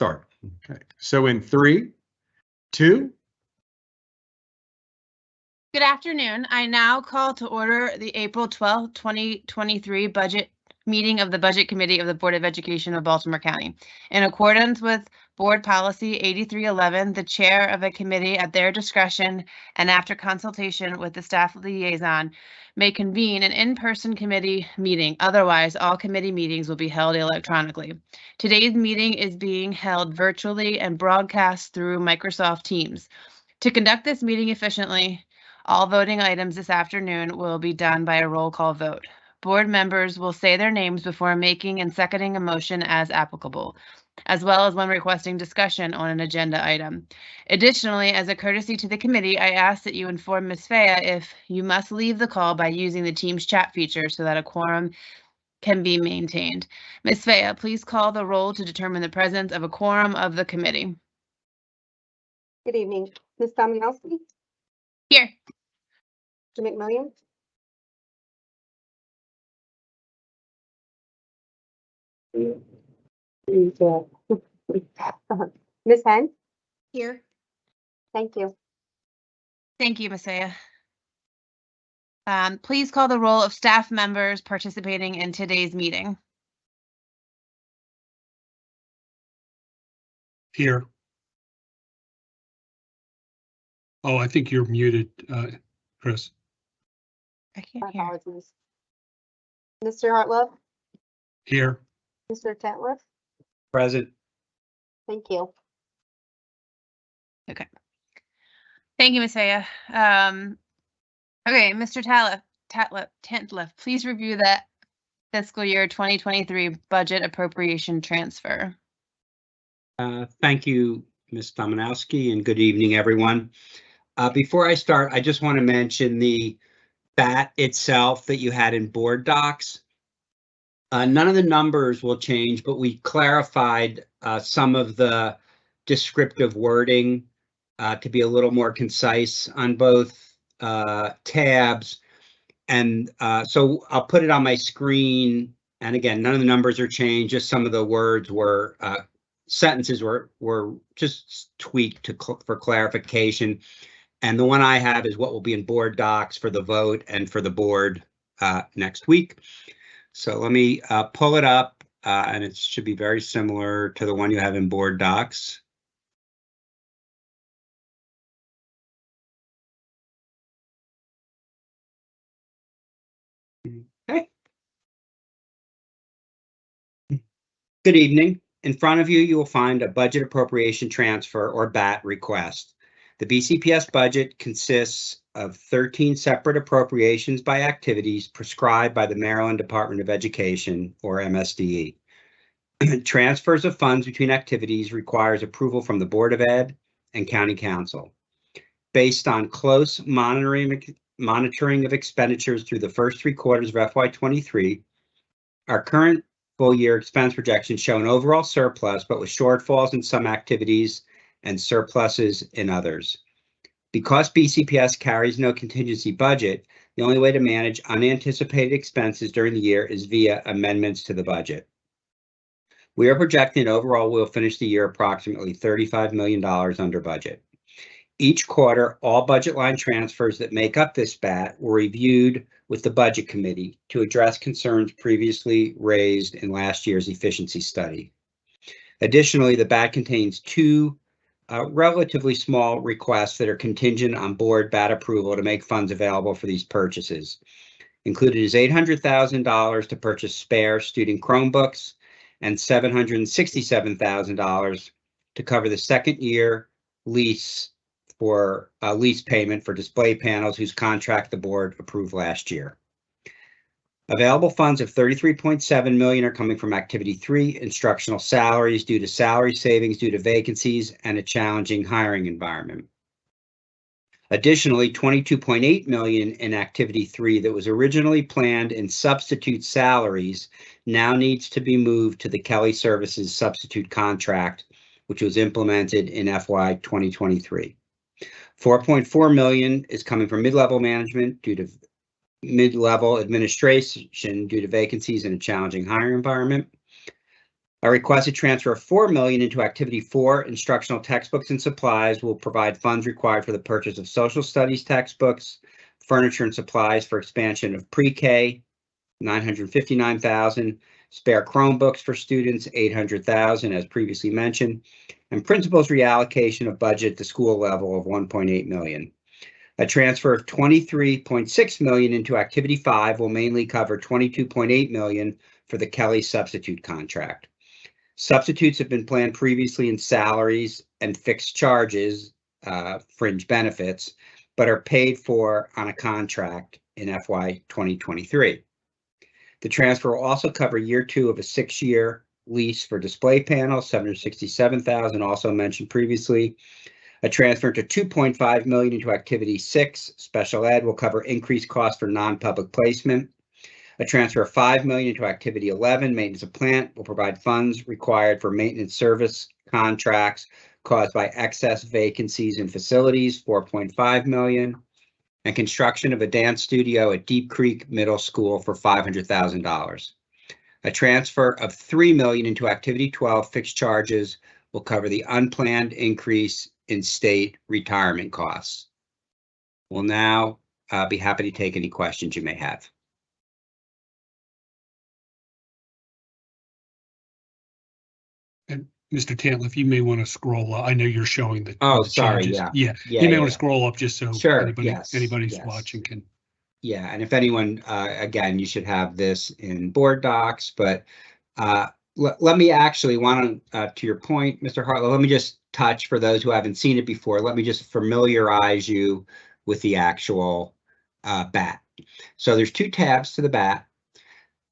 Start. Okay, so in three, two, Good afternoon. I now call to order the April twelfth, 2023 budget meeting of the Budget Committee of the Board of Education of Baltimore County. In accordance with Board Policy 8311, the chair of a committee at their discretion and after consultation with the staff of the liaison may convene an in-person committee meeting. Otherwise, all committee meetings will be held electronically. Today's meeting is being held virtually and broadcast through Microsoft Teams. To conduct this meeting efficiently, all voting items this afternoon will be done by a roll call vote. Board members will say their names before making and seconding a motion as applicable, as well as when requesting discussion on an agenda item. Additionally, as a courtesy to the committee, I ask that you inform Ms. Faya if you must leave the call by using the Teams chat feature so that a quorum can be maintained. Ms. Faya, please call the roll to determine the presence of a quorum of the committee. Good evening, Ms. Dombrowski, Here. Mr. McMillion, and, uh, Ms. Henn, Here. thank you. Thank you, Ms. Aya. Um, please call the roll of staff members participating in today's meeting. Here. Oh, I think you're muted, uh, Chris. I My can't hear. apologies. Mr. Hartlove, Here. Mr. Tantliff, Present. thank you. Okay. Thank you, Ms. Aya. Um, okay, Mr. Tatliff, Tatliff, Tantliff, please review that fiscal year 2023 budget appropriation transfer. Uh, Thank you, Ms. Dominowski, and good evening, everyone. Uh, Before I start, I just want to mention the bat itself that you had in board docs. Uh, None of the numbers will change, but we clarified uh, some of the descriptive wording uh, to be a little more concise on both uh, tabs. And uh, so I'll put it on my screen. And again, none of the numbers are changed, just some of the words were uh, sentences were were just tweaked to cl- for clarification. And the one I have is what will be in board docs for the vote and for the board next week. So let me uh, pull it up, uh, and it should be very similar to the one you have in board docs. Okay. Good evening. In front of you, you will find a budget appropriation transfer or BAT request. The BCPS budget consists of 13 separate appropriations by activities prescribed by the Maryland Department of Education or MSDE. Transfers of funds between activities requires approval from the Board of Ed and County Council. Based on close monitoring, monitoring of expenditures through the first three quarters of FY23, our current full year expense projections show an overall surplus, but with shortfalls in some activities and surpluses in others. Because BCPS carries no contingency budget, the only way to manage unanticipated expenses during the year is via amendments to the budget. We are projecting overall we'll finish the year approximately $35 million under budget. Each quarter, all budget line transfers that make up this BAT were reviewed with the Budget Committee to address concerns previously raised in last year's efficiency study. Additionally, the BAT contains two uh, relatively small requests that are contingent on board BAT approval to make funds available for these purchases. Included is $800,000 to purchase spare student Chromebooks and $767,000 to cover the second year lease for a lease payment for display panels whose contract the board approved last year. Available funds of 33.7 million are coming from activity three, instructional salaries due to salary savings due to vacancies and a challenging hiring environment. Additionally, 22.8 million in activity three that was originally planned in substitute salaries now needs to be moved to the Kelly Services substitute contract, which was implemented in FY 2023. 4.4 million is coming from mid-level management due to mid-level administration due to vacancies in a challenging hiring environment. A requested transfer of four million into activity four, instructional textbooks and supplies will provide funds required for the purchase of social studies textbooks, furniture and supplies for expansion of pre-K, nine hundred fifty-nine thousand, spare Chromebooks for students, eight hundred thousand, as previously mentioned, and principals reallocation of budget to school level of one point eight million. A transfer of twenty-three point six million into activity five will mainly cover twenty-two point eight million for the Kelly substitute contract. Substitutes have been planned previously in salaries and fixed charges, uh, fringe benefits, but are paid for on a contract in FY 2023. The transfer will also cover year two of a six-year lease for display panels, 767,000, also mentioned previously. A transfer to 2.5 million into activity six, special ed will cover increased costs for non-public placement. A transfer of 5 million into activity 11, maintenance of plant will provide funds required for maintenance service contracts caused by excess vacancies in facilities, 4.5 million. And construction of a dance studio at Deep Creek Middle School for $500,000. A transfer of 3 million into activity 12 fixed charges will cover the unplanned increase in state retirement costs. We'll now uh, be happy to take any questions you may have. And Mr. Tantliff, you may want to scroll. up. I know you're showing the. Oh, the sorry, changes. yeah. Yeah, Yeah, you may yeah, want to scroll up just so. Sure, anybody- yes, Anybody's yes. watching can. Yeah, and if anyone, uh, again, you should have this in board docs, but uh, let, let me actually want to, uh, to your point, Mr. Hartlove, let me just touch for those who haven't seen it before. Let me just familiarize you with the actual uh, bat. So there's two tabs to the bat.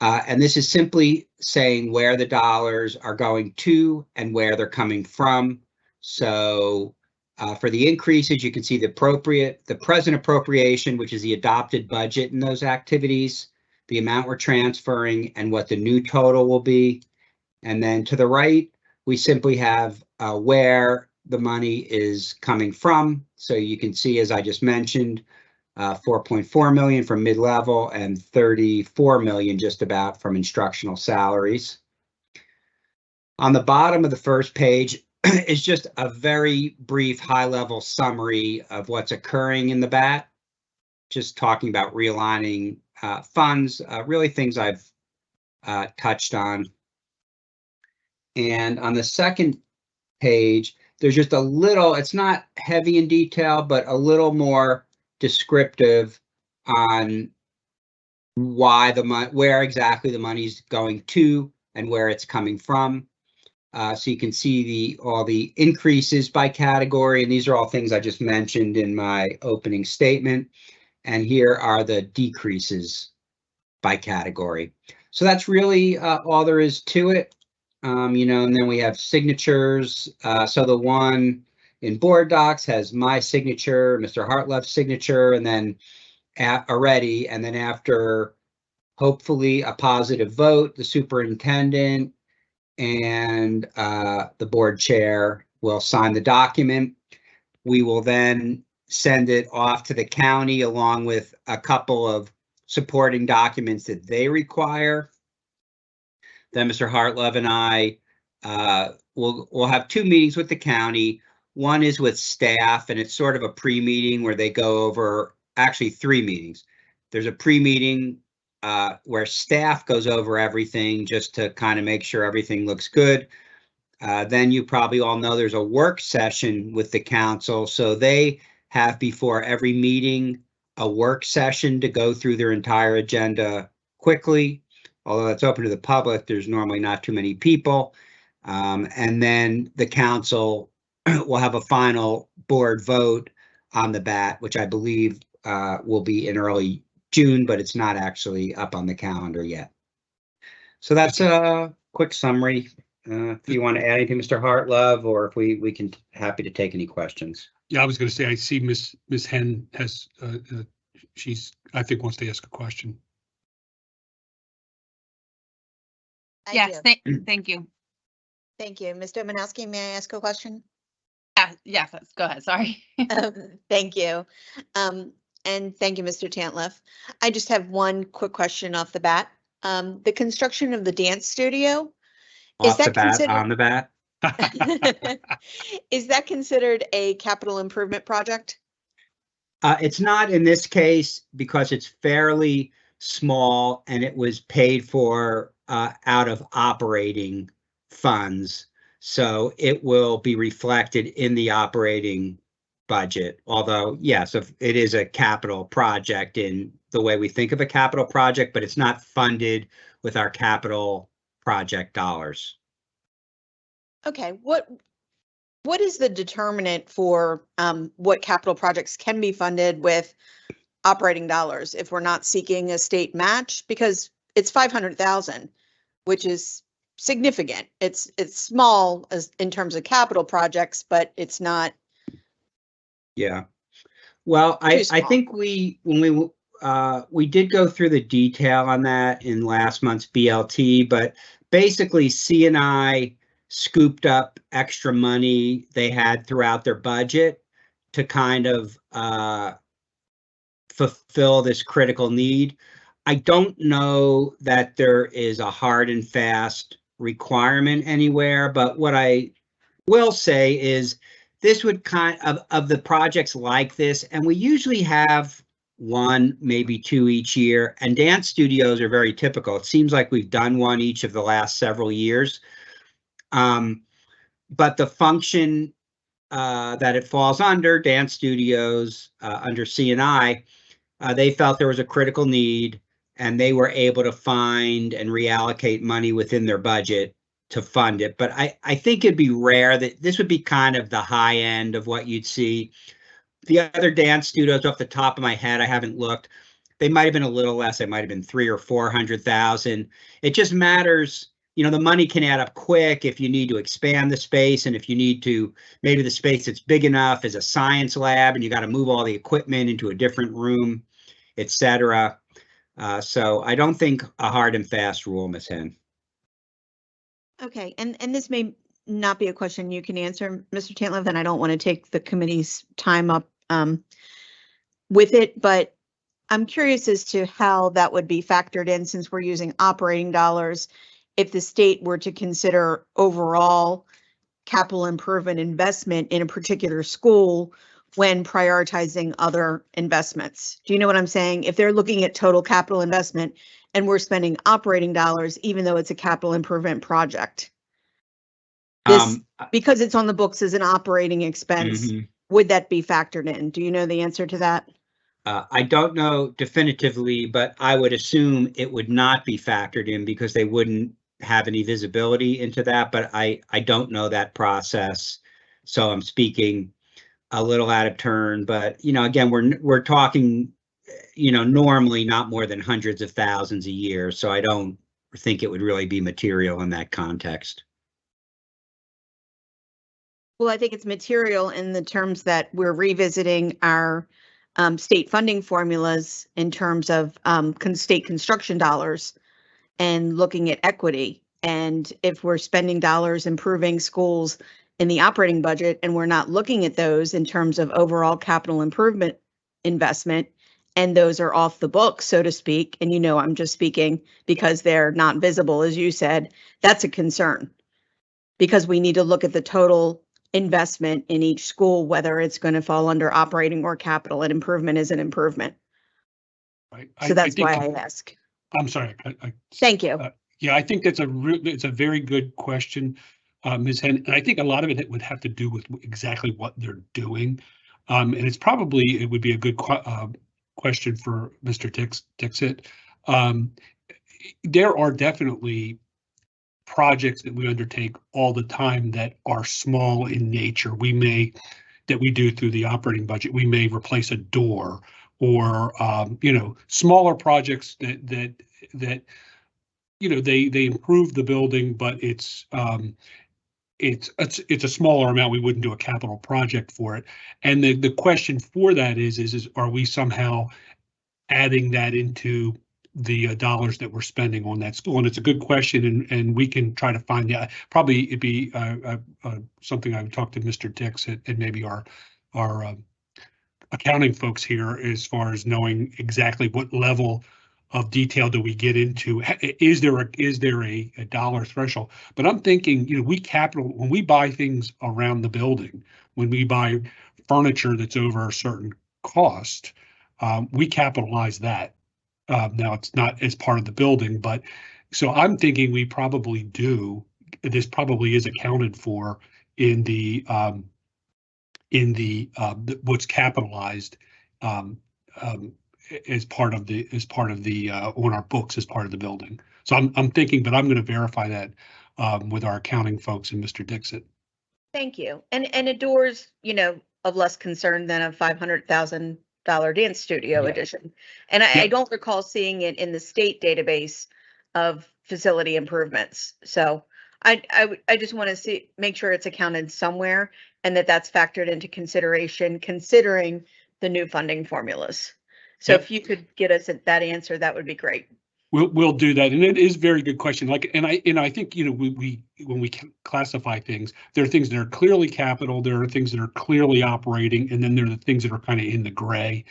Uh, and this is simply saying where the dollars are going to and where they're coming from. So uh, for the increases, you can see the appropriate, the present appropriation, which is the adopted budget in those activities, the amount we're transferring and what the new total will be. And then to the right, we simply have uh, where the money is coming from. So you can see, as I just mentioned, uh, 4.4 million from mid-level and 34 million just about from instructional salaries. On the bottom of the first page, is just a very brief high-level summary of what's occurring in the BAT. Just talking about realigning uh, funds, uh, really things I've uh, touched on. And on the second page, there's just a little, it's not heavy in detail, but a little more descriptive on why the money, where exactly the money's going to and where it's coming from. Uh, so you can see the all the increases by category, and these are all things I just mentioned in my opening statement. And here are the decreases by category. So that's really uh, all there is to it. Um, you know, and then we have signatures. Uh, so the one in board docs has my signature, Mr. Hartlove's signature, and then a- already, and then after hopefully a positive vote, the superintendent and uh, the board chair will sign the document. We will then send it off to the county along with a couple of supporting documents that they require. Then Mr. Hartlove and I uh, will will have two meetings with the county. One is with staff, and it's sort of a pre-meeting where they go over actually three meetings. There's a pre-meeting uh, where staff goes over everything just to kind of make sure everything looks good. Uh, then you probably all know there's a work session with the council, so they have before every meeting a work session to go through their entire agenda quickly. Although it's open to the public, there's normally not too many people. Um, and then the council will have a final board vote on the bat, which I believe uh, will be in early June, but it's not actually up on the calendar yet. So that's a quick summary. Uh, if you want to add anything, Mr. Hartlove, or if we, we can, happy to take any questions. Yeah, I was going to say, I see Miss Miss Henn has, uh, uh, she's, I think wants to ask a question. I Yes, do. thank, thank you. Thank you. Mr. Manowski, may I ask a question? Yeah, yes, let's go ahead, sorry. Um, Thank you. Um, And thank you, Mr. Tantliff. I just have one quick question off the bat. Um, The construction of the dance studio, Is Off the that bat, considered- on the bat. Is that considered a capital improvement project? Uh, it's not in this case because it's fairly small and it was paid for uh, out of operating funds. So it will be reflected in the operating budget. Although, yes, if it is a capital project in the way we think of a capital project, but it's not funded with our capital project dollars. Okay, what, what is the determinant for um, what capital projects can be funded with operating dollars if we're not seeking a state match? Because it's five hundred thousand, which is significant. It's, it's small as in terms of capital projects, but it's not, Yeah. Well, I, I think we, when we, uh, we did go through the detail on that in last month's BLT, but basically C and I scooped up extra money they had throughout their budget to kind of, uh, fulfill this critical need. I don't know that there is a hard and fast requirement anywhere, but what I will say is this would kind of, of the projects like this, and we usually have one, maybe two each year, and dance studios are very typical. It seems like we've done one each of the last several years. Um, but the function uh, that it falls under, dance studios, uh, under CNI, uh, they felt there was a critical need and they were able to find and reallocate money within their budget to fund it. But I, I think it'd be rare that this would be kind of the high end of what you'd see. The other dance studios off the top of my head, I haven't looked. They might have been a little less. They might have been three or four hundred thousand. It just matters, you know, the money can add up quick if you need to expand the space and if you need to, maybe the space that's big enough is a science lab and you got to move all the equipment into a different room, et cetera. Uh, so I don't think a hard and fast rule, Ms. Henn. okay, and, and this may not be a question you can answer, Mr. Tantliff, and I don't want to take the committee's time up um, with it, but I'm curious as to how that would be factored in since we're using operating dollars. If the state were to consider overall capital improvement investment in a particular school when prioritizing other investments. Do you know what I'm saying? If they're looking at total capital investment and we're spending operating dollars, even though it's a capital improvement project, This- Um, because it's on the books as an operating expense, mhm. would that be factored in? Do you know the answer to that? Uh, I don't know definitively, but I would assume it would not be factored in because they wouldn't have any visibility into that, but I, I don't know that process. So I'm speaking a little out of turn, but you know, again, we're, we're talking, you know, normally not more than hundreds of thousands a year, so I don't think it would really be material in that context. Well, I think it's material in the terms that we're revisiting our um, state funding formulas in terms of um, con- state construction dollars and looking at equity. And if we're spending dollars improving schools in the operating budget and we're not looking at those in terms of overall capital improvement investment, and those are off the book, so to speak, and you know, I'm just speaking because they're not visible, as you said, that's a concern. Because we need to look at the total investment in each school, whether it's going to fall under operating or capital, and improvement is an improvement. Right? I- So that's think- why I ask. I'm sorry. I- I- Thank you. Uh, Yeah, I think that's a it's a very good question, Ms. Henn, and I think a lot of it would have to do with exactly what they're doing. Um, and it's probably, it would be a good que- uh, question for Mr. Dix, Dixit. Um, there are definitely projects that we undertake all the time that are small in nature. We may, that we do through the operating budget, we may replace a door or, um, you know, smaller projects that, that, that you know, they, they improve the building, but it's, um, it's, it's, it's a smaller amount. We wouldn't do a capital project for it. And the, the question for that is, is, is are we somehow adding that into the uh, dollars that we're spending on that school? And it's a good question and, and we can try to find that. Probably it'd be, uh, uh, uh, something I would talk to Mr. Dix and, and maybe our, our, um, accounting folks here as far as knowing exactly what level of detail do we get into? Is there a, is there a, a dollar threshold? But I'm thinking, you know, we capital, when we buy things around the building, when we buy furniture that's over a certain cost, um, we capitalize that. Uh, now it's not as part of the building, but so I'm thinking we probably do, this probably is accounted for in the, um, in the, uh, the- what's capitalized, um, um, as part of the, as part of the, uh, on our books as part of the building. So I'm, I'm thinking, but I'm going to verify that, um, with our accounting folks and Mr. Dixit. Thank you. And, and a door's, you know, of less concern than a five hundred thousand dollar dance studio Yeah. edition. And I, Yeah. I don't recall seeing it in the state database of facility improvements. So I, I, I just want to see, make sure it's accounted somewhere and that that's factored into consideration, considering the new funding formulas. So Yep. if you could get us that answer, that would be great. We'll, we'll do that. And it is a very good question. Like, and I, and I think, you know, we, we, when we classify things, there are things that are clearly capital, there are things that are clearly operating, and then there are the things that are kind of in the gray.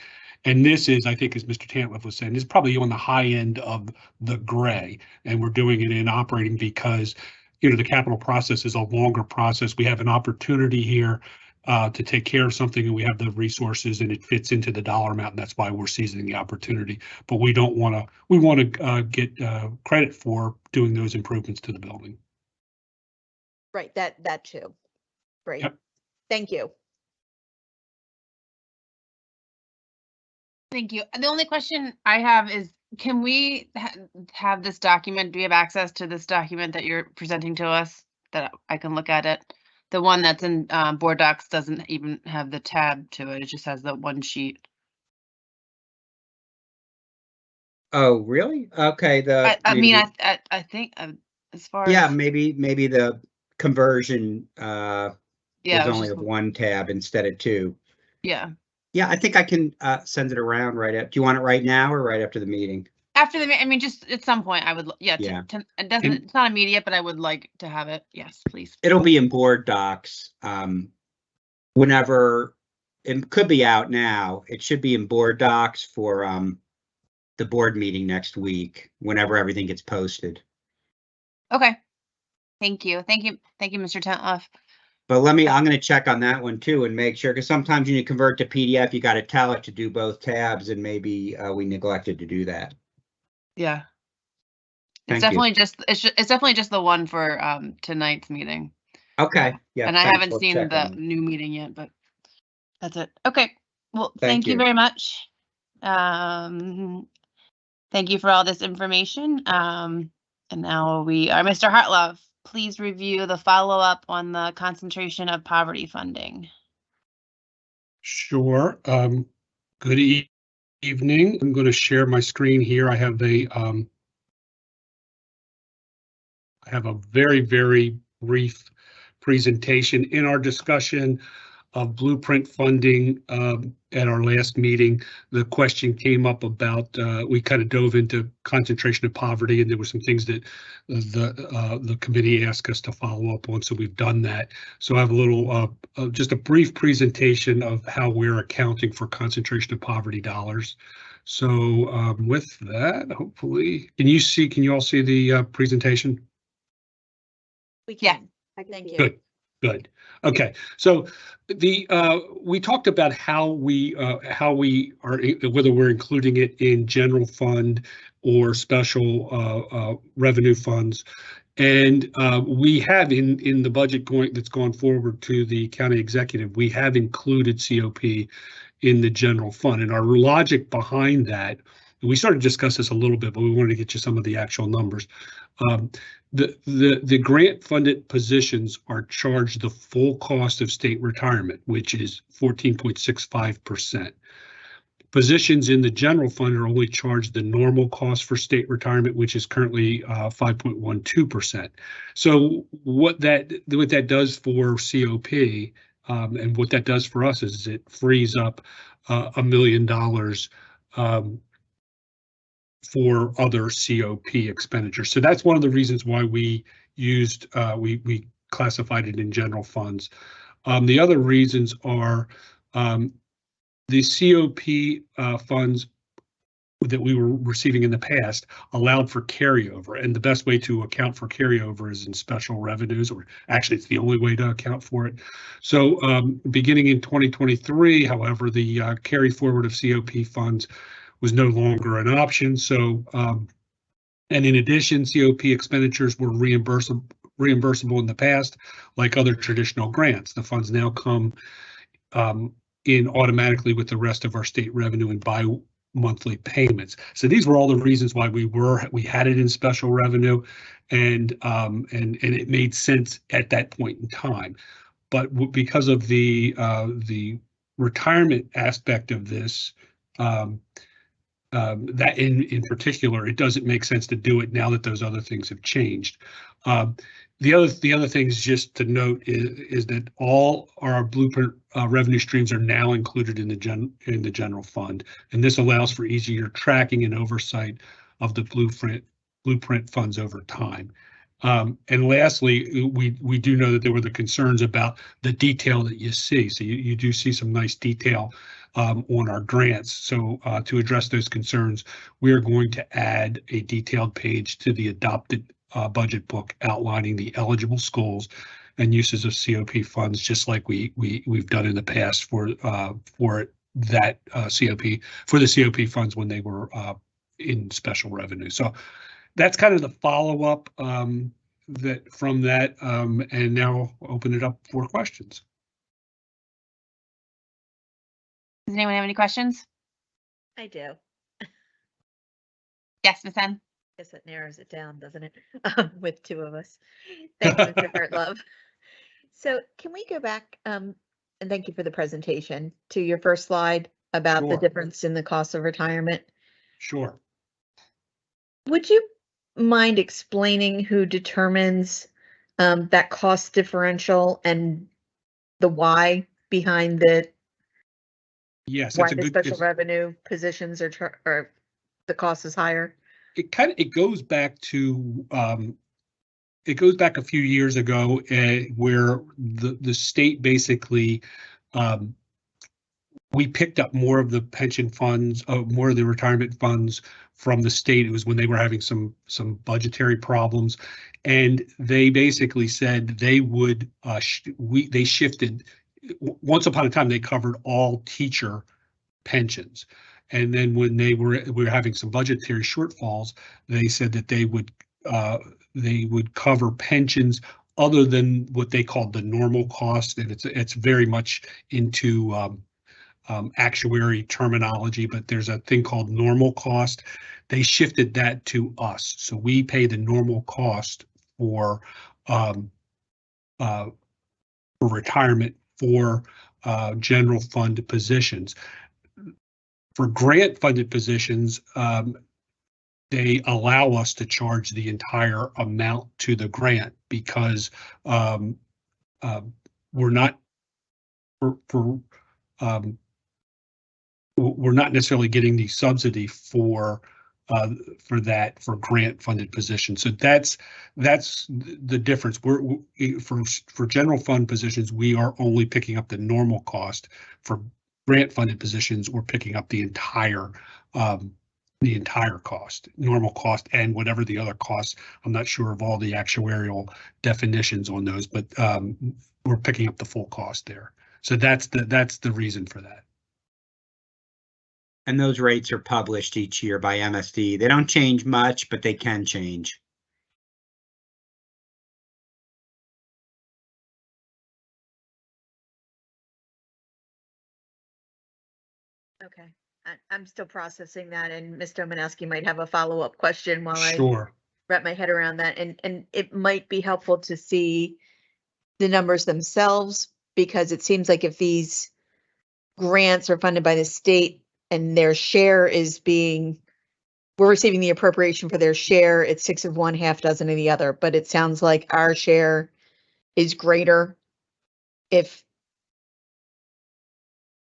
And this is, I think, as Mr. Tantliff was saying, is probably on the high end of the gray. And we're doing it in operating because, you know, the capital process is a longer process. We have an opportunity here uh, to take care of something and we have the resources and it fits into the dollar amount. And that's why we're seizing the opportunity but we don't want to, we want to uh, get uh, credit for doing those improvements to the building. Right, that, that too. Great. Yep. Thank you. Thank you. The only question I have is, can we ha- have this document, do we have access to this document that you're presenting to us? That I can look at it? The one that's in uh, Board Docs doesn't even have the tab to it. It just has the one sheet. Oh, really? Okay, the. I, I mean, I, I, I think uh, as far Yeah, as, maybe, maybe the conversion uh yeah, is only just- one tab instead of two. yeah. Yeah, I think I can uh send it around right up. do you want it right now or right after the meeting? After the, I mean, just at some point I would, l- yeah, to- Yeah. to- it doesn't, it's not immediate, but I would like to have it. Yes, please. It'll be in board docs. Um, whenever, it could be out now. It should be in board docs for um the board meeting next week, whenever everything gets posted. Okay. Thank you. Thank you. Thank you, Mr. Tantliff. But let me, I'm gonna check on that one too and make sure, because sometimes when you convert to PDF, you gotta tell it to do both tabs and maybe uh we neglected to do that. Yeah. Thank It's you. definitely just, it's, ju- it's definitely just the one for, um, tonight's meeting. Okay, yeah. And I haven't We'll seen the on new meeting yet, but that's it. Okay. Well, Thank thank you you. very much. Um, thank you for all this information. Um, and now we are, Mr. Hartlove, please review the follow-up on the concentration of poverty funding. Sure. Um, good e- evening. I'm going to share my screen here. I have a um, I have a very, very brief presentation in our discussion of blueprint funding um, at our last meeting. The question came up about, uh, we kind of dove into concentration of poverty and there were some things that the, uh, the committee asked us to follow up on. So we've done that. So I have a little, uh, uh, just a brief presentation of how we're accounting for concentration of poverty dollars. So um, with that, hopefully, can you see, can you all see the uh, presentation? We Yeah. can. I can Thank you. Good, good. Okay, so the, uh, we talked about how we, uh, how we are, whether we're including it in general fund or special, uh, uh, revenue funds. And, uh, we have in, in the budget going, that's gone forward to the county executive, we have included COP in the general fund. And our logic behind that, we started to discuss this a little bit, but we wanted to get you some of the actual numbers. Um, the, the, the grant funded positions are charged the full cost of state retirement, which is fourteen point six five percent. Positions in the general fund are only charged the normal cost for state retirement, which is currently uh, five point one two percent. So what that, what that does for COP um, and what that does for us is it frees up uh, a million dollars um, for other COP expenditures. So that's one of the reasons why we used, uh, we, we classified it in general funds. Um, the other reasons are, um, the COP, uh, funds that we were receiving in the past allowed for carryover. And the best way to account for carryover is in special revenues, or actually it's the only way to account for it. So um, beginning in 2023, however, the uh, carry forward of COP funds was no longer an option. So um, and in addition, COP expenditures were reimbursable reimbursable in the past, like other traditional grants. The funds now come um, in automatically with the rest of our state revenue and bi-monthly payments. So these were all the reasons why we were we had it in special revenue, and um, and and it made sense at that point in time. But because of the uh, the retirement aspect of this, um, um, that in in particular, it doesn't make sense to do it now that those other things have changed. Um, the other the other things just to note is is that all our blueprint uh, revenue streams are now included in the gen in the general fund, and this allows for easier tracking and oversight of the blueprint blueprint funds over time. Um, and lastly, we we do know that there were the concerns about the detail that you see. So you, you do see some nice detail um, on our grants. So uh, to address those concerns, we are going to add a detailed page to the adopted uh, budget book outlining the eligible schools and uses of COP funds, just like we we we've done in the past for uh, for that uh, COP for the COP funds when they were uh, in special revenue. So that's kind of the follow up um, that from that, um, and now open it up for questions. Does anyone have any questions? I do. Yes, Ms. Henn? Guess it narrows it down, doesn't it? Um, With two of us. Thank you, Mr. Hartlove. So can we go back, um, and thank you for the presentation, to your first slide about the Sure. difference in the cost of retirement? Sure. Would you mind explaining who determines um, that cost differential and the why behind the, Yes, why a the good. special revenue positions are, char- or the cost is higher? it kind of it goes back to um it goes back a few years ago uh, where the the state basically um we picked up more of the pension funds uh, more of the retirement funds from the state it was when they were having some some budgetary problems and they basically said they would uh sh- we they shifted once upon a time they covered all teacher pensions. And then when they were we were having some budgetary shortfalls, they said that they would uh, they would cover pensions other than what they called the normal cost, and it's it's very much into um, um, actuary terminology, but there's a thing called normal cost. They shifted that to us, so we pay the normal cost for um, uh, for retirement for uh, general fund positions. For grant funded positions, um, they allow us to charge the entire amount to the grant because um, uh, we're not for, for um, we're not necessarily getting the subsidy for uh, for that for grant funded positions. So that's that's the difference. We're we- for for general fund positions, we are only picking up the normal cost. For grant funded positions, we're picking up the entire um, the entire cost, normal cost and whatever the other costs. I'm not sure of all the actuarial definitions on those, but um, we're picking up the full cost there. So that's the that's the reason for that. And those rates are published each year by MSD. They don't change much, but they can change. Okay, I, I'm still processing that and Ms. Domanowski might have a follow-up question while I wrap my head around that and, and it might be helpful to see the numbers themselves because it seems like if these grants are funded by the state and their share is being, we're receiving the appropriation for their share, it's six of one, half dozen of the other, but it sounds like our share is greater if,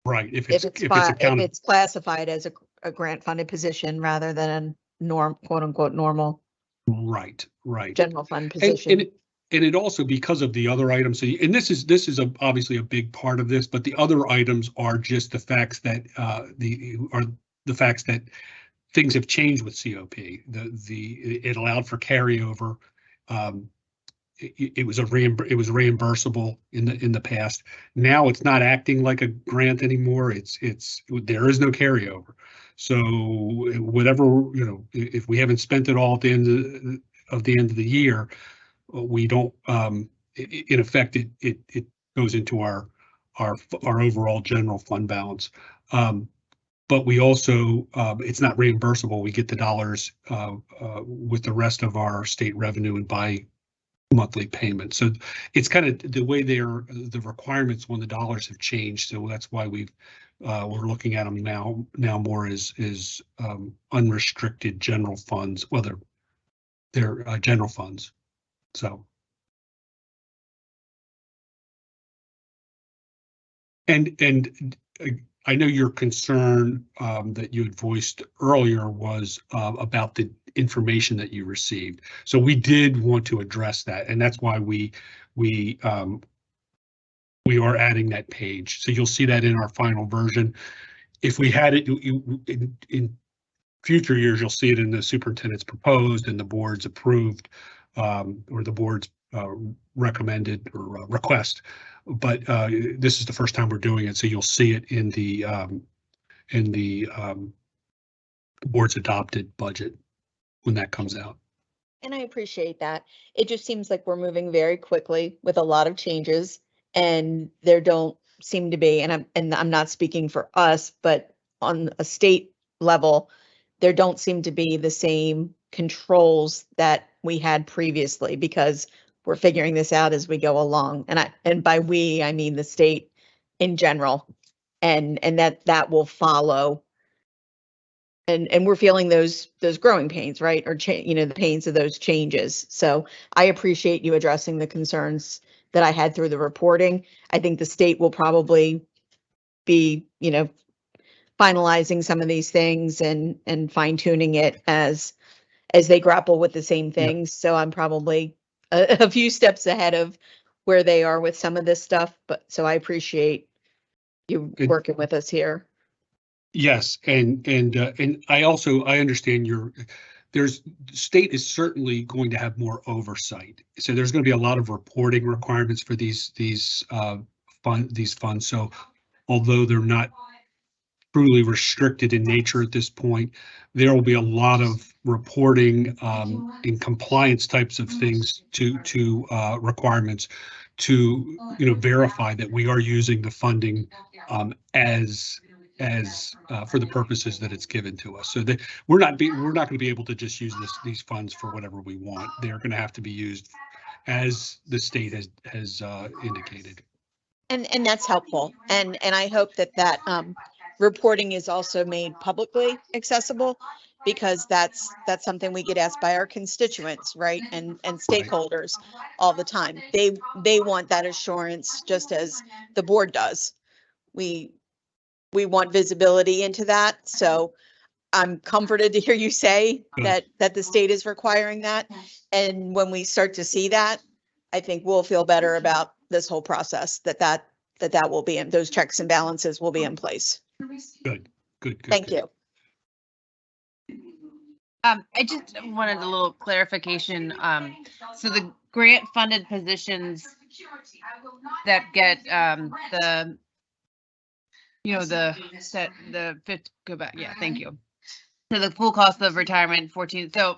Right. If if it's it's, if it's if it's classified as a, a grant funded position rather than a norm, quote unquote, normal right, right. general fund And, position. and it, and it also because of the other items, so, and this is, this is a- obviously a big part of this, but the other items are just the facts that, uh, the, are the facts that things have changed with COP. The, the, it allowed for carryover. Um, it, was a reimbur, it was reimbursable in the, in the past. Now it's not acting like a grant anymore. It's, it's, there is no carryover. So whatever, you know, if we haven't spent it all at the end of, of the end of the year, we don't, um, in effect, it, it, it goes into our, our, our overall general fund balance. Um, but we also, um, it's not reimbursable. We get the dollars, uh, uh, with the rest of our state revenue and by monthly payment. So it's kind of the way they're, the requirements when the dollars have changed. So that's why we've, uh, we're looking at them now, now more as, is, um, unrestricted general funds, well, they're, they're, uh, general funds. So. And, and uh, I know your concern, um, that you had voiced earlier was, uh, about the information that you received. So we did want to address that, and that's why we, we, um, we are adding that page. So you'll see that in our final version. If we had it, you- in, in future years, you'll see it in the superintendent's proposed and the board's approved, um, or the board's, uh, recommended or uh, request. But, uh, this is the first time we're doing it, so you'll see it in the, um, in the, um, board's adopted budget when that comes out. And I appreciate that. It just seems like we're moving very quickly with a lot of changes and there don't seem to be, and I'm, and I'm not speaking for us, but on a state level, there don't seem to be the same controls that we had previously because we're figuring this out as we go along. And I, and by we, I mean the state in general. And, and that, that will follow and and we're feeling those those growing pains right or you know the pains of those changes so i appreciate you addressing the concerns that i had through the reporting i think the state will probably be you know finalizing some of these things and and fine tuning it as as they grapple with the same things so i'm probably a, a few steps ahead of where they are with some of this stuff but so i appreciate you Good. working with us here Yes, and, and, uh, and I also, I understand your, there's, state is certainly going to have more oversight. So there's going to be a lot of reporting requirements for these, these, uh, fund, these funds. So although they're not truly restricted in nature at this point, there will be a lot of reporting, um, and compliance types of things to, to, uh, requirements to, you know, verify that we are using the funding, um, as, as uh, for the purposes that it's given to us. So that we're not be, we're not going to be able to just use this, these funds for whatever we want. They're going to have to be used as the state has, has uh, indicated. And, and that's helpful. And, and I hope that that, um, reporting is also made publicly accessible because that's, that's something we get asked by our constituents, right? And, and stakeholders all the time. They, they want that assurance just as the board does. We, we want visibility into that. So I'm comforted to hear you say hmm. that, that the state is requiring that. And when we start to see that, I think we'll feel better about this whole process, that that, that that will be in, those checks and balances will be in hmm. place. Good, good, good. Thank good. you. Um, I just wanted a little clarification. Um, so the grant funded positions that get, um, the, you know, the, set, the fifth, go back, yeah, thank you. So the full cost of retirement fourteen, so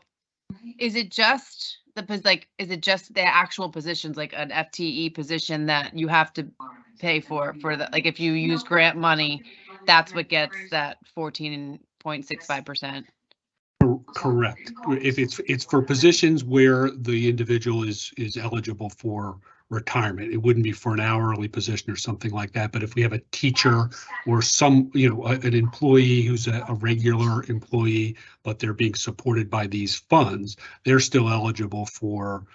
is it just the, like, is it just the actual positions, like an FTE position that you have to pay for, for the, like, if you use grant money, that's what gets that fourteen point six five percent? Correct. If it's, it's for positions where the individual is, is eligible for retirement, it wouldn't be for an hourly position or something like that. But if we have a teacher or some, you know, a- an employee who's a, a regular employee, but they're being supported by these funds, they're still eligible for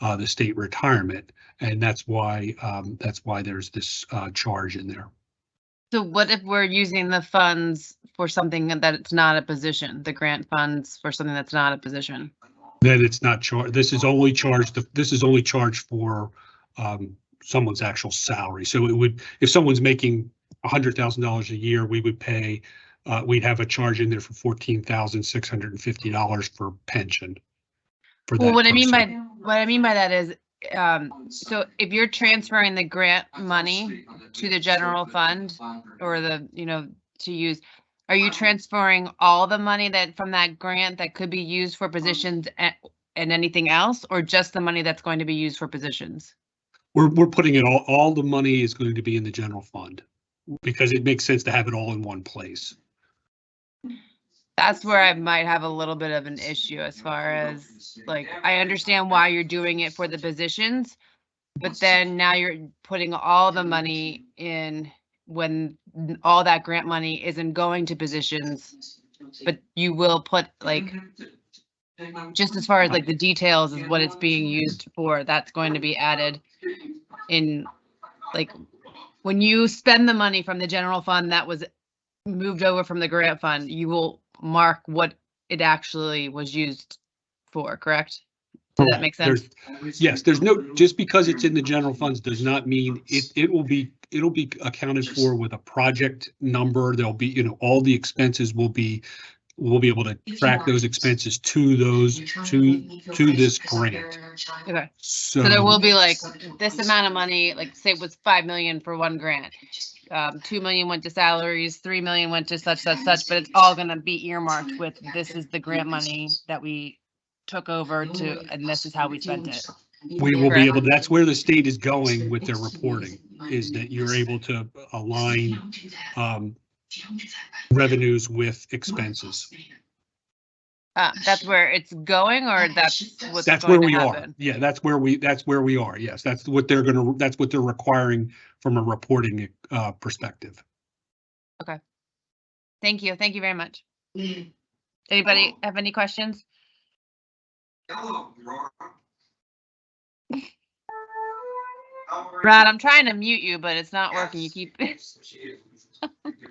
uh, the state retirement. And that's why, um, that's why there's this uh, charge in there. So what if we're using the funds for something that it's not a position, the grant funds for something that's not a position? Then it's not charged, this is only charged, this is only charged for um, someone's actual salary. So it would, if someone's making hundred thousand dollars a year, we would pay uh, we'd have a charge in there for fourteen thousand six hundred and fifty dollars for pension. For Well, that what I mean by, person. what I mean by that is, um, so if you're transferring the grant money to the general fund or the, you know, to use, are you transferring all the money that from that grant that could be used for positions a- and anything else, or just the money that's going to be used for positions? We're, we're putting it all, all the money is going to be in the general fund. Because it makes sense to have it all in one place. That's where I might have a little bit of an issue as far as, like, I understand why you're doing it for the positions. But then now you're putting all the money in when all that grant money isn't going to positions. But you will put like, mm-hmm. Just as far as like the details is what it's being used for, that's going to be added in, like, when you spend the money from the general fund that was moved over from the grant fund, you will mark what it actually was used for, correct? Does that make sense? There's- Yes, there's no, just because it's in the general funds does not mean it, it will be, it'll be accounted for with a project number. There'll be, you know, all the expenses will be, we'll be able to track those expenses to those, to, to this grant. Okay, So. so there will be like this amount of money, like say it was five million for one grant. Um, two million went to salaries, three million went to such, such, such, but it's all gonna be earmarked with this is the grant money that we took over to, and this is how we spent it. We will be able, that's where the state is going with their reporting, is that you're able to align um, revenues with expenses. Uh, that's where it's going or that's what's That's where going to we are. Yeah, that's where we, that's where we are. Yes, that's what they're gonna, that's what they're requiring from a reporting uh, perspective. Okay thank you, thank you very much. Anybody have any questions? Brad, I'm trying to mute you, but it's not working. You keep,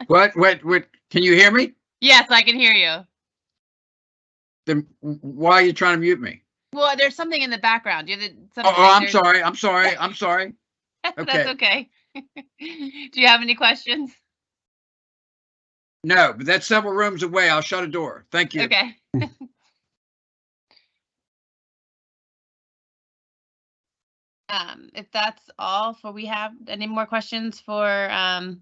What, what, what, can you hear me? yes, I can hear you. Then why are you trying to mute me? Well, there's something in the background. You did. Oh, oh, I'm sorry, I'm sorry, I'm sorry. That's okay. okay. Do you have any questions? No, but that's several rooms away. I'll shut a door. Thank you. Okay. Um, if that's all for, we have any more questions for, um,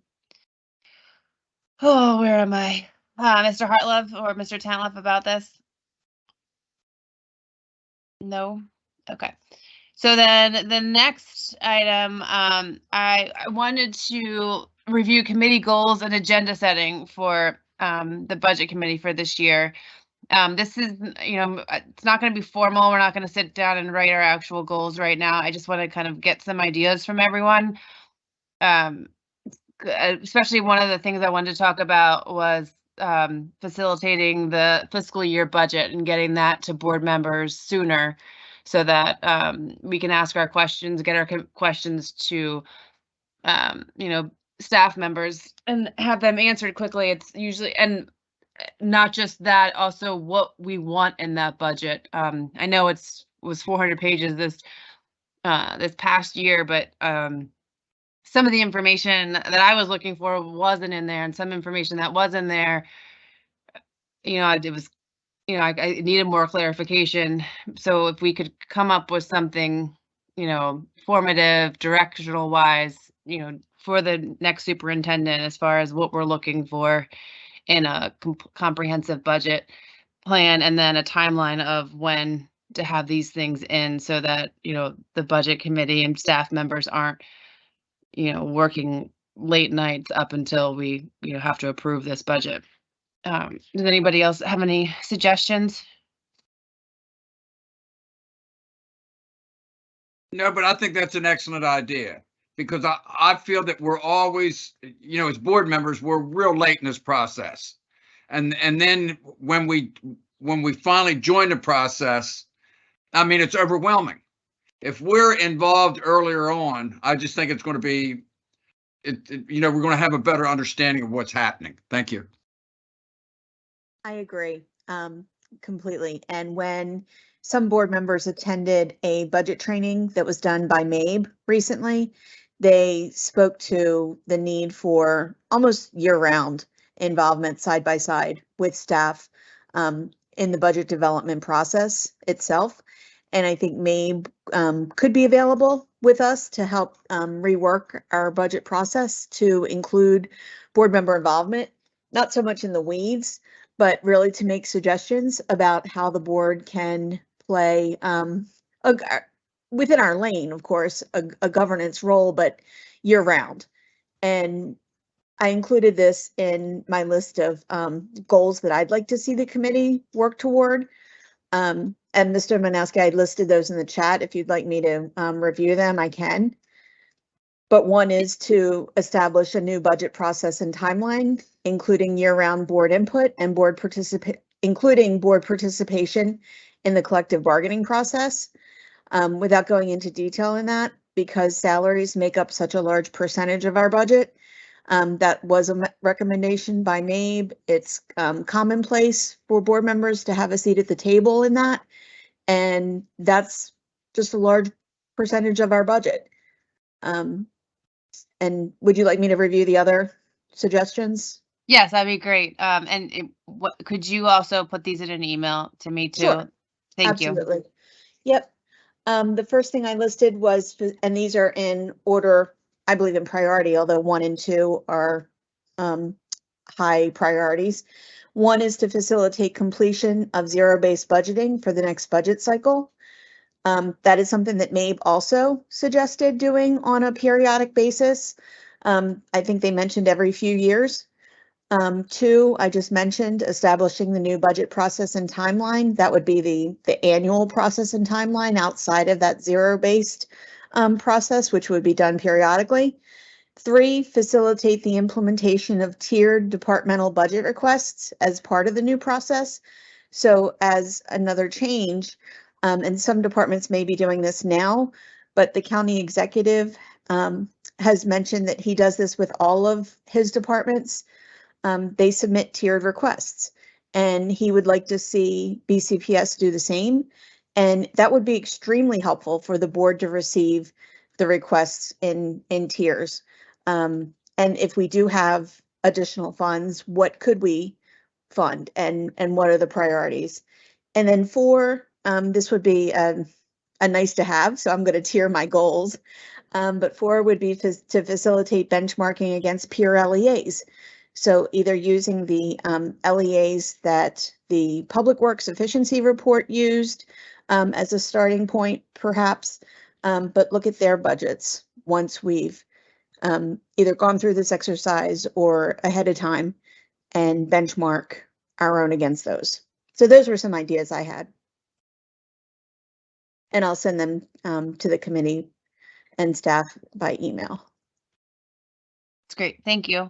oh, where am I? Uh, Mr. Hartlove or Mr. Tanlove about this? No? Okay. So then the next item, um, I, I wanted to review committee goals and agenda setting for, um, the budget committee for this year. Um, this is, you know, it's not going to be formal. We're not going to sit down and write our actual goals right now. I just want to kind of get some ideas from everyone. Um, especially one of the things I wanted to talk about was um, facilitating the fiscal year budget and getting that to board members sooner so that um, we can ask our questions, get our questions to, um, you know, staff members and have them answered quickly. It's usually, and uh, not just that, also what we want in that budget. Um, I know it's was 400 pages this uh, this past year, but um, some of the information that I was looking for wasn't in there, and some information that was in there, you know, it was, you know, I, I needed more clarification. So if we could come up with something, you know, formative, directional wise, you know, for the next superintendent as far as what we're looking for in a com- comprehensive budget plan and then a timeline of when to have these things in so that, you know, the budget committee and staff members aren't, you know, working late nights up until we, you know, have to approve this budget. Um, does anybody else have any suggestions? No, but I think that's an excellent idea because I, I feel that we're always, you know, as board members, we're real late in this process. And, and then when we, when we finally join the process, I mean, it's overwhelming. If we're involved earlier on, I just think it's going to be, it, it- you know, we're going to have a better understanding of what's happening. Thank you. I agree, um, completely. And when some board members attended a budget training that was done by MABE recently, they spoke to the need for almost year round involvement side by side with staff um, in the budget development process itself. And I think MABE um, could be available with us to help um, rework our budget process to include board member involvement, not so much in the weeds, but really to make suggestions about how the board can play um, a, within our lane, of course, a, a governance role, but year round. And I included this in my list of um, goals that I'd like to see the committee work toward. Um, and Mr. Manowski, I listed those in the chat. If you'd like me to um, review them, I can. But one is to establish a new budget process and timeline, including year-round board input and board participate, including board participation in the collective bargaining process. Um, without going into detail in that, because salaries make up such a large percentage of our budget. Um, that was a recommendation by MABE. It's um, commonplace for board members to have a seat at the table in that. And that's just a large percentage of our budget. Um, and would you like me to review the other suggestions? Yes, that'd be great. Um, and it, what, could you also put these in an email to me too? Sure. Thank you. Absolutely. Yep. Um, the first thing I listed was, and these are in order, I believe in priority, although one and two are um, high priorities. One is to facilitate completion of zero-based budgeting for the next budget cycle. Um, that is something that MABE also suggested doing on a periodic basis. Um, I think they mentioned every few years. Um, two, I just mentioned establishing the new budget process and timeline. That would be the, the annual process and timeline outside of that zero-based um, process, which would be done periodically. Three, facilitate the implementation of tiered departmental budget requests as part of the new process. So as another change, um, and some departments may be doing this now, but the county executive um, has mentioned that he does this with all of his departments um, they submit tiered requests. And he would like to see BCPS do the same. And that would be extremely helpful for the board to receive the requests in, in tiers. Um, and if we do have additional funds, what could we fund and, and what are the priorities? And then four, um, this would be a, a nice to have, so I'm going to tier my goals. Um, but four would be to, to facilitate benchmarking against peer LEAs. So either using the um, LEAs that the Public Works Efficiency Report used um, as a starting point, perhaps, um, but look at their budgets once we've um, either gone through this exercise or ahead of time and benchmark our own against those. So those were some ideas I had. And I'll send them um, to the committee and staff by email. That's great. Thank you.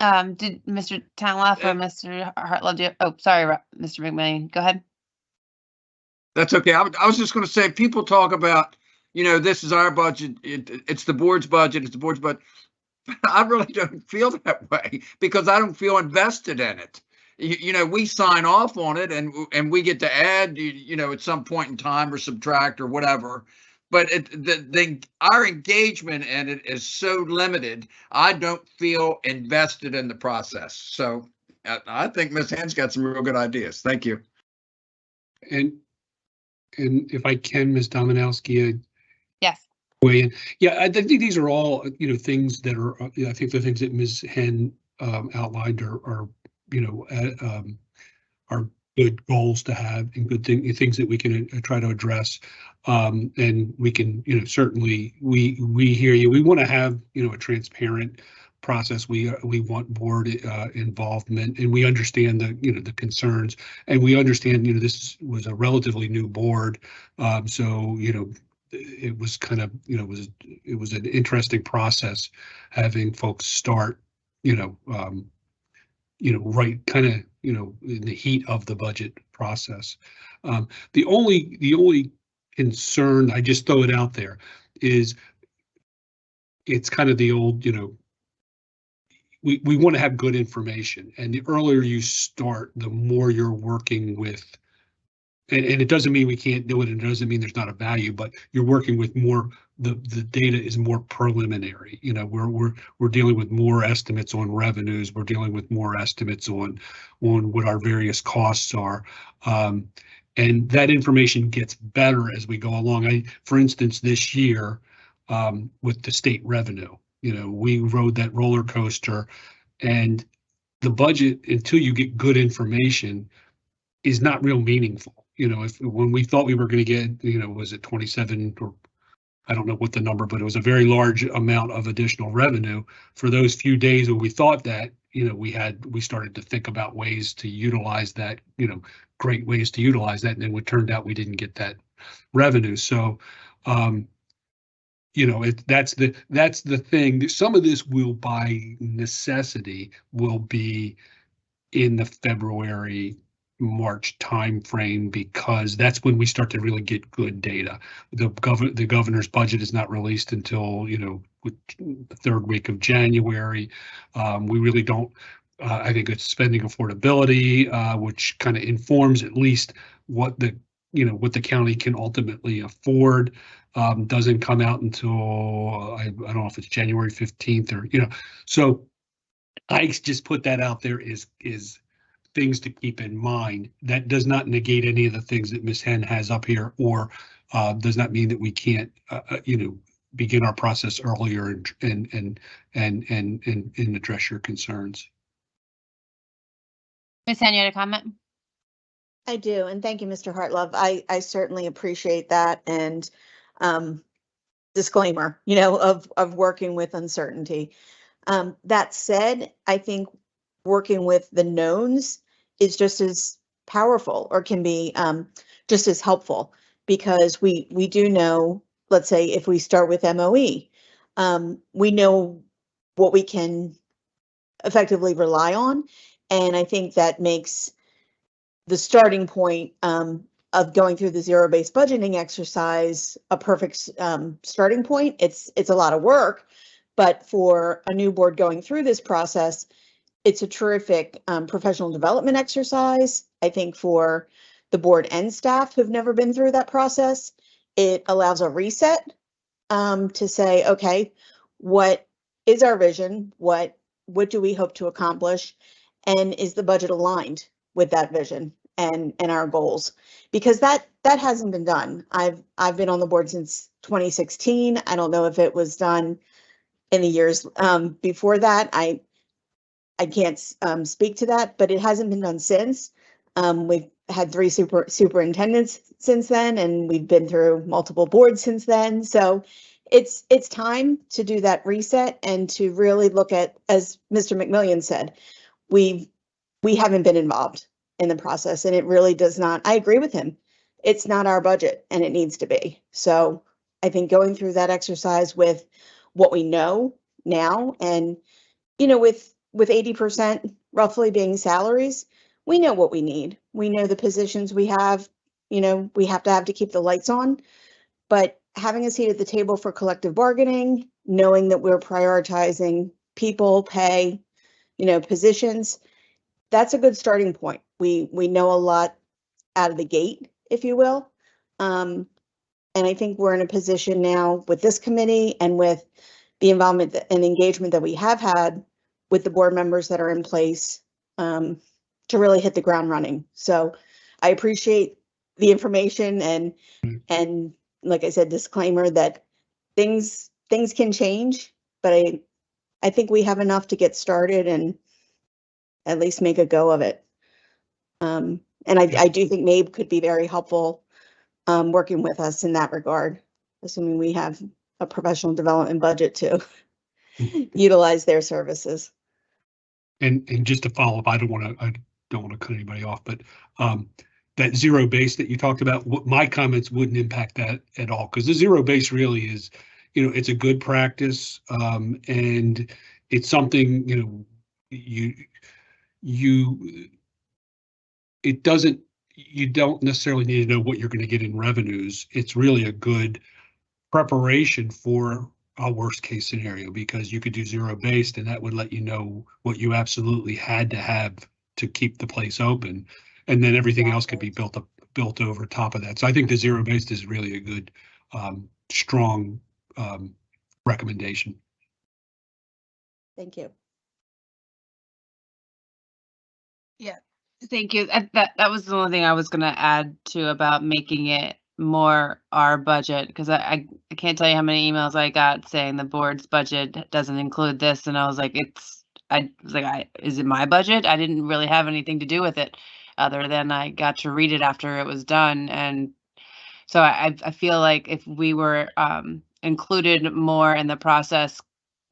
Um, did Mr. Tantliff Uh, or Mr. Hartlove do, oh, sorry, Mr. McMillion, go ahead. That's okay. I, was- I was just gonna say, people talk about, you know, this is our budget, it, it's the board's budget, it's the board's budget. I really don't feel that way because I don't feel invested in it. You, you know, we sign off on it and, and we get to add, you, you know, at some point in time or subtract or whatever. But it, the, the, our engagement in it is so limited. I don't feel invested in the process. So I, I think Ms. Henn's got some real good ideas. Thank you. And, and if I can, Ms. Dominowski, Yes. weigh in. Yeah, I think these are all, you know, things that are, uh, I think the things that Ms. Henn um, outlined are, are, you know, uh, um, are good goals to have and good thing, things that we can uh, try to address. Um, and we can, you know, certainly, we, we hear you. We want to have, you know, a transparent process. We, we want board uh, involvement and we understand the, you know, the concerns. And we understand, you know, this was a relatively new board. Um, so, you know, it was kind of, you know, it was, it was an interesting process having folks start, you know, um, you know, right, kind of, you know, in the heat of the budget process. Um, the only, the only concern, I just throw it out there, is it's kind of the old, you know, we, we want to have good information and the earlier you start, the more you're working with and, and it doesn't mean we can't do it, and it doesn't mean there's not a value, but you're working with more, the, the data is more preliminary. You know, we're, we're, we're dealing with more estimates on revenues, we're dealing with more estimates on, on what our various costs are. Um, and that information gets better as we go along. I, for instance, this year, um, with the state revenue, you know, we rode that roller coaster and the budget, until you get good information, is not real meaningful. You know, if, when we thought we were gonna get, you know, was it twenty-seven or I don't know what the number, but it was a very large amount of additional revenue. For those few days when we thought that, you know, we had, we started to think about ways to utilize that, you know, great ways to utilize that, and then it turned out we didn't get that revenue. So, um, you know, it, that's the, that's the thing. Some of this will by necessity will be in the February, March timeframe because that's when we start to really get good data. The governor, the governor's budget is not released until, you know, the third week of January. Um, we really don't, uh, I think it's spending affordability, uh, which kind of informs at least what the, you know, what the county can ultimately afford. Um, doesn't come out until, I, I don't know if it's January fifteenth or, you know, so I just put that out there is, is things to keep in mind. That does not negate any of the things that Ms. Henn has up here or uh, does not mean that we can't, uh, uh, you know, begin our process earlier and, and, and, and, and, and, and address your concerns. Ms. Henn, you had a comment? I do, and thank you, Mr. Hartlove. I, I certainly appreciate that and um, disclaimer, you know, of, of working with uncertainty. Um, that said, I think working with the knowns is just as powerful or can be um, just as helpful because we, we do know, let's say if we start with MOE, um, we know what we can effectively rely on. And I think that makes the starting point um, of going through the zero-based budgeting exercise a perfect um, starting point. It's it's a lot of work, but for a new board going through this process, it's a terrific um, professional development exercise. I think for the board and staff who've never been through that process, it allows a reset um, to say, okay, what is our vision? What what do we hope to accomplish? And is the budget aligned with that vision and and our goals? Because that that hasn't been done. I've I've been on the board since 2016. I don't know if it was done in the years um, before that. I I can't um, speak to that, but it hasn't been done since. Um, we've had three super superintendents since then, and we've been through multiple boards since then. So it's it's time to do that reset and to really look at, as Mr. McMillion said, we we haven't been involved in the process, and it really does not. I agree with him. It's not our budget, and it needs to be. So I think going through that exercise with what we know now, and you know, with with 80% roughly being salaries, we know what we need. We know the positions we have, you know, we have to have to keep the lights on. But having a seat at the table for collective bargaining, knowing that we're prioritizing people, pay, you know, positions, that's a good starting point. We we know a lot out of the gate, if you will. Um, and I think we're in a position now with this committee and with the involvement and engagement that we have had with the board members that are in place um, to really hit the ground running. So I appreciate the information and and like I said, disclaimer that things things can change, but I I think we have enough to get started and at least make a go of it. Um, and I, I do think MABE could be very helpful um, working with us in that regard, assuming we have a professional development budget to utilize their services. And, and just to follow up, I don't want to, I don't want to cut anybody off, but um, that zero base that you talked about, what my comments wouldn't impact that at all, because the zero base really is, you know, it's a good practice, um, and it's something, you know, you, you, it doesn't, you don't necessarily need to know what you're going to get in revenues. It's really a good preparation for a worst case scenario because you could do zero based and that would let you know what you absolutely had to have to keep the place open. And then everything else could be built up, built over top of that. So I think the zero based is really a good, um, strong, um, recommendation. Thank you. Yeah, thank you. That, that was the only thing I was gonna add to about making it more our budget, because I, I, I can't tell you how many emails I got saying the board's budget doesn't include this, and I was like, it's, I was like, I, is it my budget? I didn't really have anything to do with it, other than I got to read it after it was done, and so I, I- I feel like if we were, um, included more in the process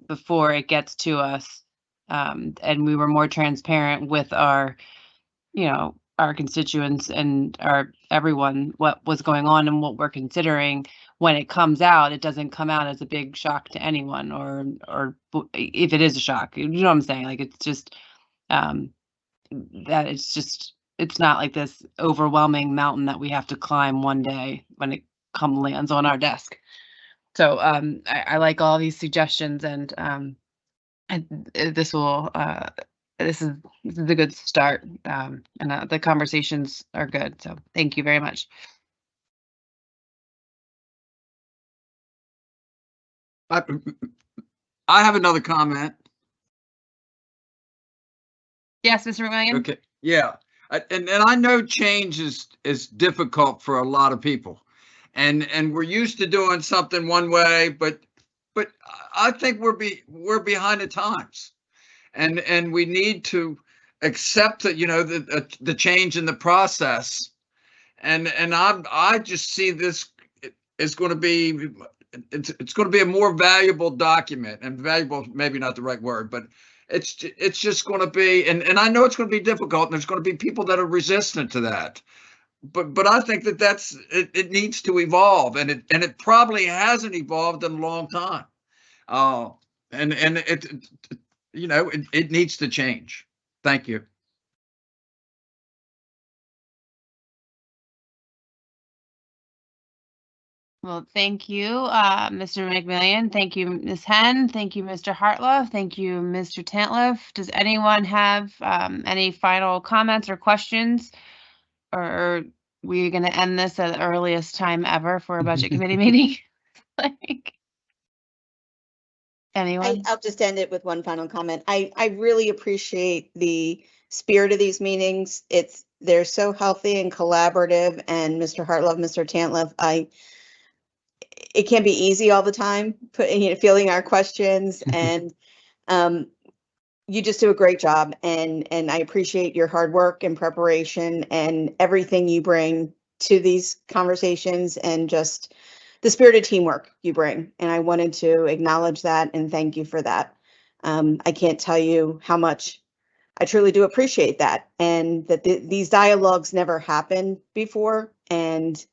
before it gets to us, um, and we were more transparent with our you know, our constituents and our everyone what was going on and what we're considering when it comes out, it doesn't come out as a big shock to anyone or or if it is a shock, you know what I'm saying? Like it's just um that it's just it's not like this overwhelming mountain that we have to climb one day when it come lands on our desk. So um I, I like all these suggestions and um and uh, this will uh this is this is a good start um and uh, the conversations are good so thank you very much I, I have another comment. yes mr mcmillion Okay, yeah, I- and, and I know change is, is difficult for a lot of people. And, and we're used to doing something one way, but, but I I think we're be, we're behind the times. And, and we need to accept that, you know, the, the, the change in the process. And, and I'm, I just see this is going to be, it's, it's going to be a more valuable document and valuable, maybe not the right word, but it's it's just going to be and and I know it's going to be difficult and there's going to be people that are resistant to that but but I think that that's it, it needs to evolve and it and it probably hasn't evolved in a long time uh and and it, you know it, it needs to change. Thank you. Well thank you uh mr mcmillion. Thank you ms henn. Thank you mr hartlove thank you mr tantliff does anyone have um any final comments or questions? Or are we going to end this at the earliest time ever for a budget committee meeting? Like anyone I, I'll just end it with one final comment. I, I really appreciate the spirit of these meetings. It's, they're so healthy and collaborative and Mr. Hartlove, Mr. Tantliff, I, it can be easy all the time, putting, you know, fielding our questions and, um, you just do a great job and, and I appreciate your hard work and preparation and everything you bring to these conversations and just the spirit of teamwork you bring. And I wanted to acknowledge that and thank you for that. Um, I can't tell you how much I truly do appreciate that and that th- these dialogues never happened before. And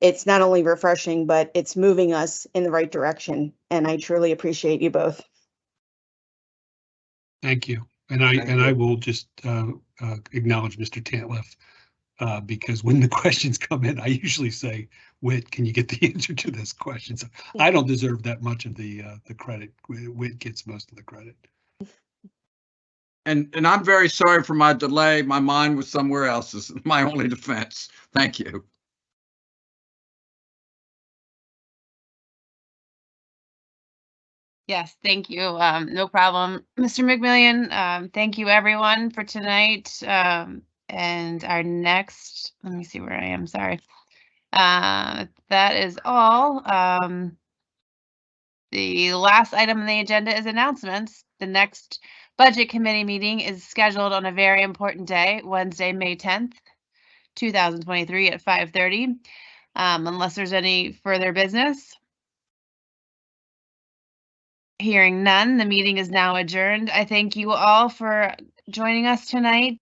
it's not only refreshing, but it's moving us in the right direction. And I truly appreciate you both. Thank you. And I, Thank and I will just uh, uh, acknowledge Mr. Tantliff. Uh, because when the questions come in, I usually say, Whit, can you get the answer to this question? So I don't deserve that much of the, uh, the credit. Whit gets most of the credit. and and I'm very sorry for my delay my mind was somewhere else is my only defense thank you Yes, thank you. Um, no problem. Mr. McMillion, um, thank you everyone for tonight. Um, and our next, let me see where I am, sorry. Uh, that is all. Um, the last item on the agenda is announcements. The next budget committee meeting is scheduled on a very important day, Wednesday, May tenth, two thousand twenty-three at five thirty. Um, unless there's any further business. Hearing none, the meeting is now adjourned. I thank you all for joining us tonight.